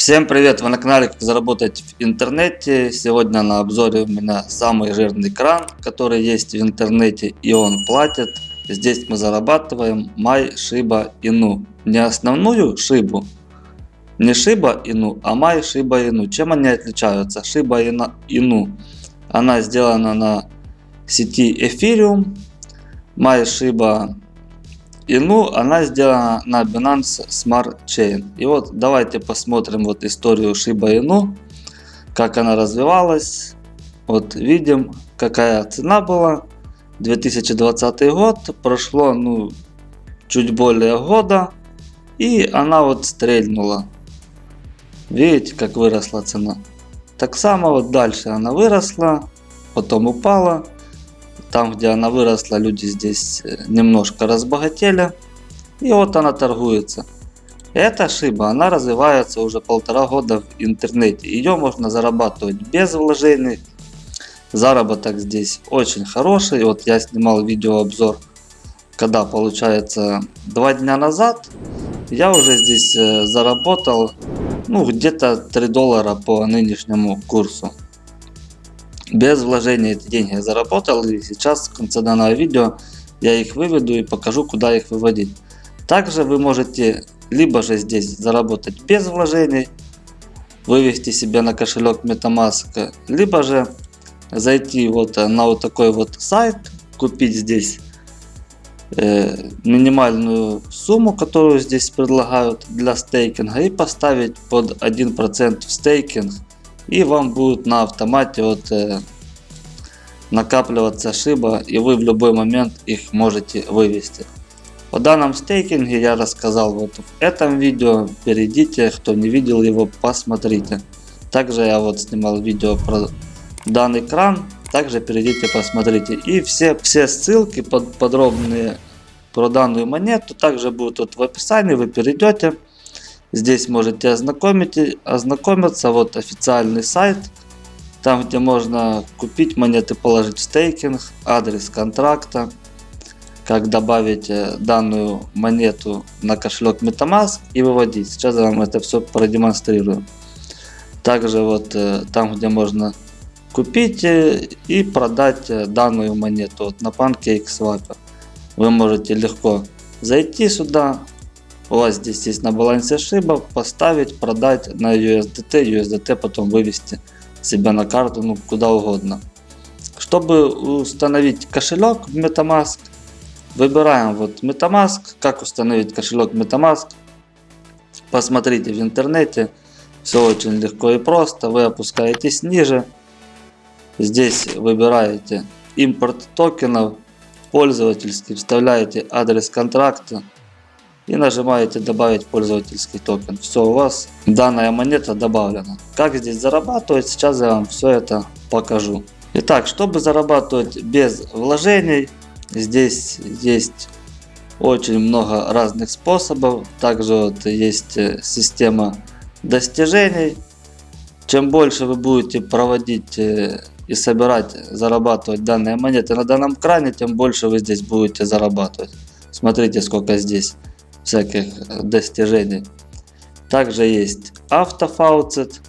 Всем привет! Вы на канале Как заработать в интернете. Сегодня на обзоре у меня самый жирный кран, который есть в интернете и он платит. Здесь мы зарабатываем Май Шиба Ину. Не основную шибу, не Шиба Ину, а Май Шиба Ину. Чем они отличаются? Шиба Ину, она сделана на сети Ethereum. Май Шиба и ну, она сделана на Binance Smart Chain. И вот давайте посмотрим вот историю Shiba Inu, как она развивалась. Вот видим, какая цена была. 2020 год, прошло ну чуть более года, и она вот стрельнула. Видите, как выросла цена. Так само вот дальше она выросла, потом упала. Там, где она выросла, люди здесь э, немножко разбогатели. И вот она торгуется. Эта шиба, она развивается уже полтора года в интернете. Ее можно зарабатывать без вложений. Заработок здесь очень хороший. Вот я снимал видеообзор, когда получается два дня назад. Я уже здесь э, заработал ну где-то 3 доллара по нынешнему курсу без вложения эти деньги я заработал и сейчас в конце данного видео я их выведу и покажу куда их выводить. Также вы можете либо же здесь заработать без вложений, вывести себе на кошелек MetaMask, либо же зайти вот на вот такой вот сайт, купить здесь э, минимальную сумму, которую здесь предлагают для стейкинга и поставить под 1% в стейкинг и вам будет на автомате вот э, накапливаться шиба и вы в любой момент их можете вывести. О данном стейкинге я рассказал вот в этом видео, перейдите, кто не видел его, посмотрите. Также я вот снимал видео про данный кран, также перейдите, посмотрите. И все, все ссылки под, подробные про данную монету также будут вот в описании, вы перейдете. Здесь можете ознакомить, ознакомиться. Вот официальный сайт. Там где можно купить монеты, положить в стейкинг, адрес контракта, как добавить э, данную монету на кошелек Metamask и выводить. Сейчас я вам это все продемонстрирую. Также вот э, там где можно купить э, и продать данную монету вот на PancakeSwap. Вы можете легко зайти сюда, у вас здесь есть на балансе шиба, поставить, продать на USDT, USDT потом вывести себя на карту, ну куда угодно. Чтобы установить кошелек в Metamask, выбираем вот Metamask, как установить кошелек Metamask. Посмотрите в интернете, все очень легко и просто, вы опускаетесь ниже. Здесь выбираете импорт токенов, пользовательский, вставляете адрес контракта и нажимаете добавить пользовательский токен. Все, у вас данная монета добавлена. Как здесь зарабатывать, сейчас я вам все это покажу. Итак, чтобы зарабатывать без вложений, здесь есть очень много разных способов. Также вот есть э, система достижений. Чем больше вы будете проводить э, и собирать, зарабатывать данные монеты на данном кране, тем больше вы здесь будете зарабатывать. Смотрите, сколько здесь всяких достижений. Также есть автофауцет.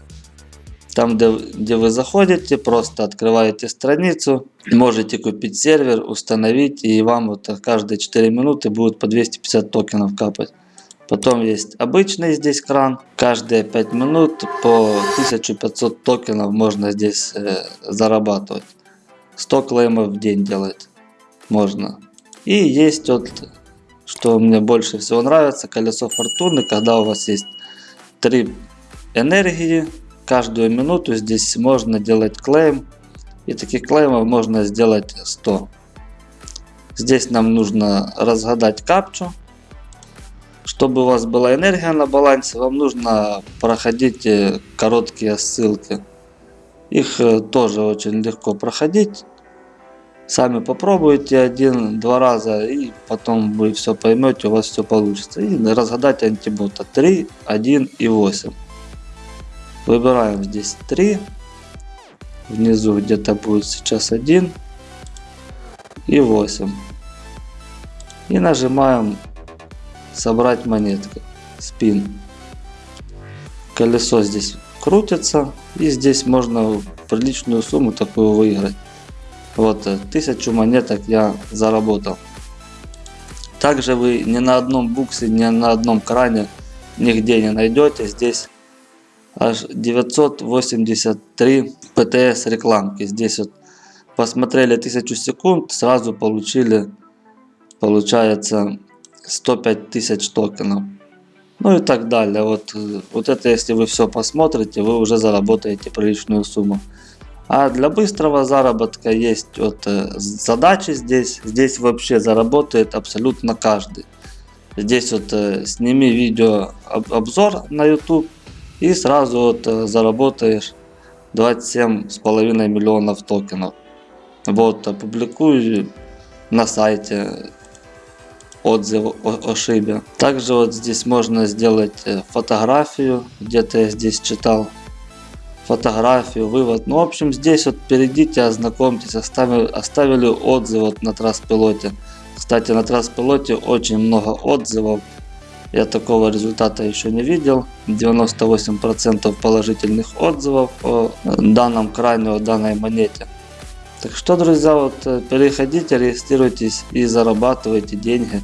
Там, где, где вы заходите, просто открываете страницу, можете купить сервер, установить, и вам вот каждые 4 минуты будет по 250 токенов капать. Потом есть обычный здесь кран. Каждые 5 минут по 1500 токенов можно здесь э, зарабатывать. 100 клеймов в день делать можно. И есть вот что мне больше всего нравится, колесо фортуны, когда у вас есть три энергии, каждую минуту здесь можно делать клейм, и таких клеймов можно сделать 100. Здесь нам нужно разгадать капчу. Чтобы у вас была энергия на балансе, вам нужно проходить э, короткие ссылки. Их э, тоже очень легко проходить. Сами попробуйте один-два раза и потом вы все поймете, у вас все получится. И разгадать антибота 3, 1 и 8. Выбираем здесь 3. Внизу где-то будет сейчас 1 и 8. И нажимаем собрать монетку. Спин. колесо здесь крутится. И здесь можно приличную сумму такую выиграть. Вот, э, тысячу монеток я заработал. Также вы ни на одном буксе, ни на одном кране нигде не найдете. Здесь аж 983 ПТС рекламки. Здесь вот посмотрели 1000 секунд, сразу получили, получается, 105 тысяч токенов. Ну и так далее. Вот, вот это если вы все посмотрите, вы уже заработаете приличную сумму. А для быстрого заработка есть вот э, задачи здесь. Здесь вообще заработает абсолютно каждый. Здесь вот э, сними видео обзор на YouTube и сразу вот э, заработаешь 27,5 миллионов токенов. Вот, опубликую на сайте отзыв о, о шибе. Также вот здесь можно сделать фотографию, где-то я здесь читал фотографию, вывод. Ну, в общем, здесь вот перейдите, ознакомьтесь, оставили, оставили отзыв вот на Траспилоте. Кстати, на Траспилоте очень много отзывов. Я такого результата еще не видел. 98% положительных отзывов о данном крайне, о данной монете. Так что, друзья, вот э, переходите, регистрируйтесь и зарабатывайте деньги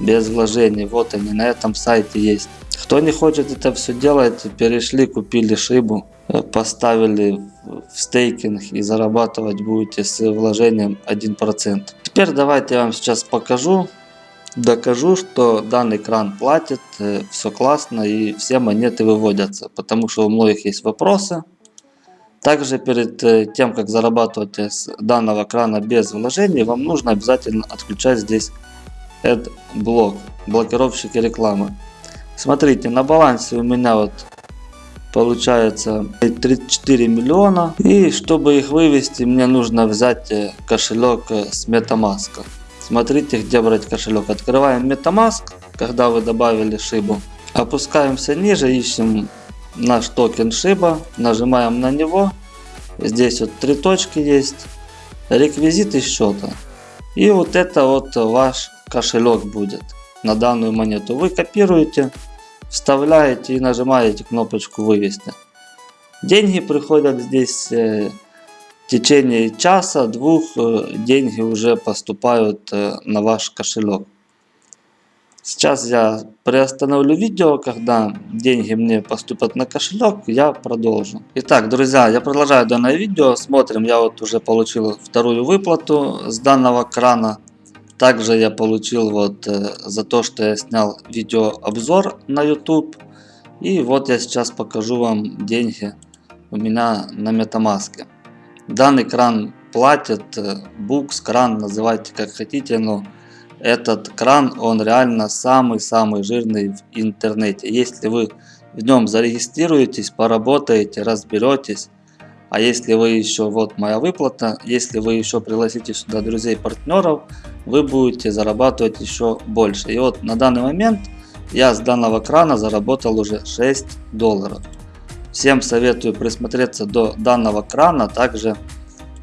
без вложений. Вот они на этом сайте есть. Кто не хочет это все делать, перешли, купили шибу, э, поставили в стейкинг и зарабатывать будете с вложением 1%. Теперь давайте я вам сейчас покажу, докажу, что данный кран платит, э, все классно и все монеты выводятся. Потому что у многих есть вопросы. Также перед э, тем, как зарабатывать с данного крана без вложений, вам нужно обязательно отключать здесь AdBlock, блокировщики рекламы. Смотрите, на балансе у меня вот получается 34 миллиона. И чтобы их вывести, мне нужно взять э, кошелек э, с MetaMask. Смотрите, где брать кошелек. Открываем MetaMask, когда вы добавили шибу. Опускаемся ниже, ищем наш токен Шиба, нажимаем на него. Здесь вот три точки есть, реквизиты счета. И вот это вот ваш кошелек будет на данную монету. Вы копируете, вставляете и нажимаете кнопочку вывести. Деньги приходят здесь э, в течение часа, двух э, деньги уже поступают э, на ваш кошелек. Сейчас я приостановлю видео, когда деньги мне поступят на кошелек, я продолжу. Итак, друзья, я продолжаю данное видео. Смотрим, я вот уже получил вторую выплату с данного крана. Также я получил вот э, за то, что я снял видеообзор на YouTube. И вот я сейчас покажу вам деньги у меня на MetaMask. Данный кран платит, э, Books, кран, называйте как хотите, но этот кран, он реально самый-самый жирный в интернете. Если вы в нем зарегистрируетесь, поработаете, разберетесь, а если вы еще, вот моя выплата, если вы еще пригласите сюда друзей, партнеров, вы будете зарабатывать еще больше. И вот на данный момент я с данного крана заработал уже 6 долларов. Всем советую присмотреться до данного крана. Также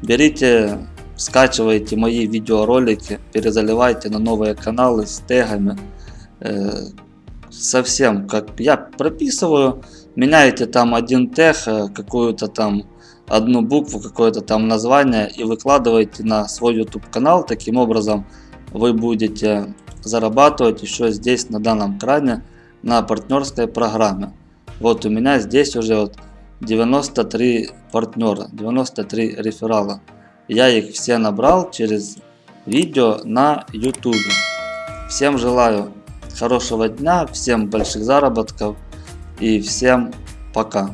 берите скачивайте мои видеоролики, перезаливайте на новые каналы с тегами. Э, совсем как я прописываю, меняете там один тег, э, какую-то там одну букву, какое-то там название и выкладываете на свой YouTube канал. Таким образом вы будете зарабатывать еще здесь на данном кране на партнерской программе. Вот у меня здесь уже вот 93 партнера, 93 реферала. Я их все набрал через видео на YouTube. Всем желаю хорошего дня, всем больших заработков и всем пока.